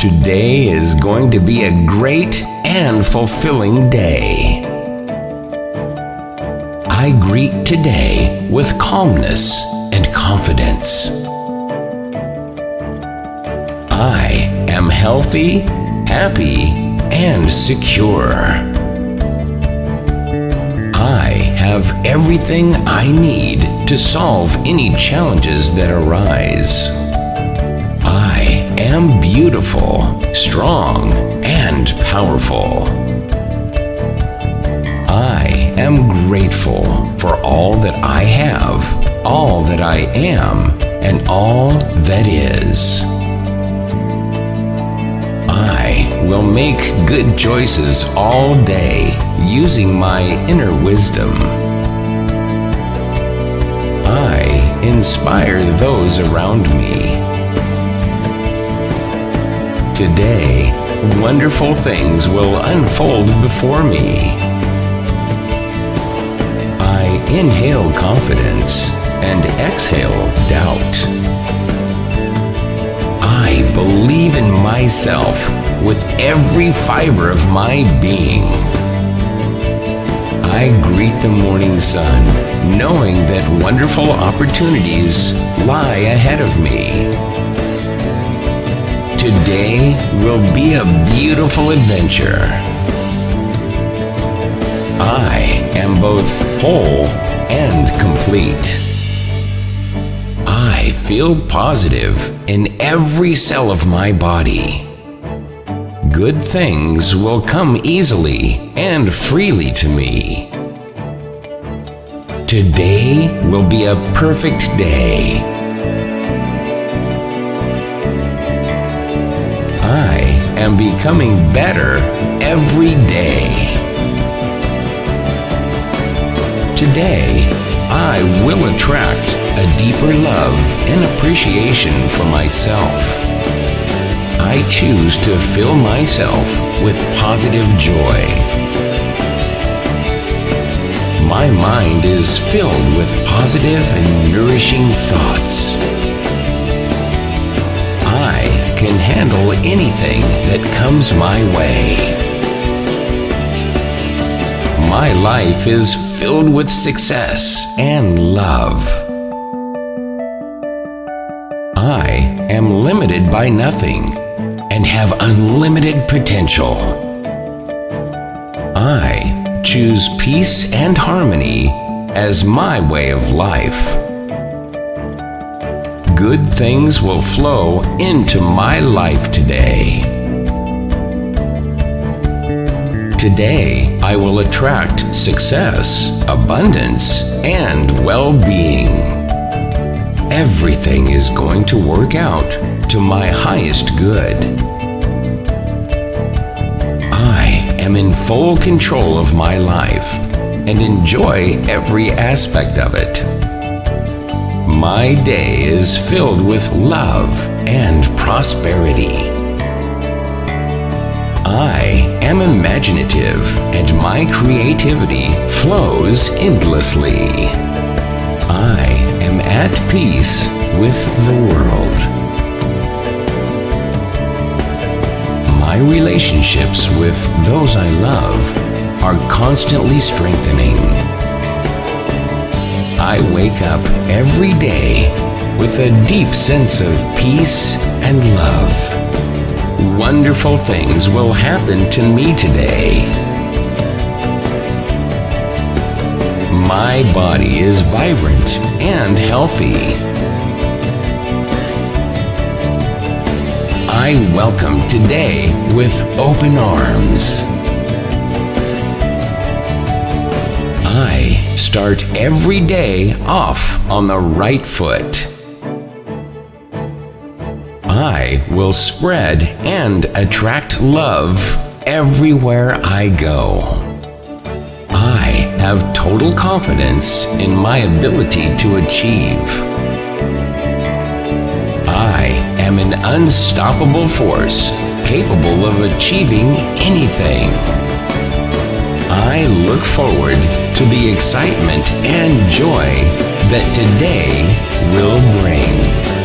Today is going to be a great and fulfilling day. I greet today with calmness and confidence. I am healthy, happy, and secure. I have everything I need to solve any challenges that arise. Am beautiful, strong, and powerful. I am grateful for all that I have, all that I am, and all that is. I will make good choices all day using my inner wisdom. I inspire those around me. Today, wonderful things will unfold before me. I inhale confidence and exhale doubt. I believe in myself with every fiber of my being. I greet the morning sun, knowing that wonderful opportunities lie ahead of me. Today will be a beautiful adventure. I am both whole and complete. I feel positive in every cell of my body. Good things will come easily and freely to me. Today will be a perfect day. Am becoming better every day. Today, I will attract a deeper love and appreciation for myself. I choose to fill myself with positive joy. My mind is filled with positive and nourishing thoughts. Anything that comes my way. My life is filled with success and love. I am limited by nothing and have unlimited potential. I choose peace and harmony as my way of life. Good things will flow into my life today. Today, I will attract success, abundance, and well being. Everything is going to work out to my highest good. I am in full control of my life and enjoy every aspect of it. My day is filled with love and prosperity. I am imaginative and my creativity flows endlessly. I am at peace with the world. My relationships with those I love are constantly strengthening. I wake up every day with a deep sense of peace and love. Wonderful things will happen to me today. My body is vibrant and healthy. I welcome today with open arms. Start every day off on the right foot. I will spread and attract love everywhere I go. I have total confidence in my ability to achieve. I am an unstoppable force capable of achieving anything. I look forward to the excitement and joy that today will bring.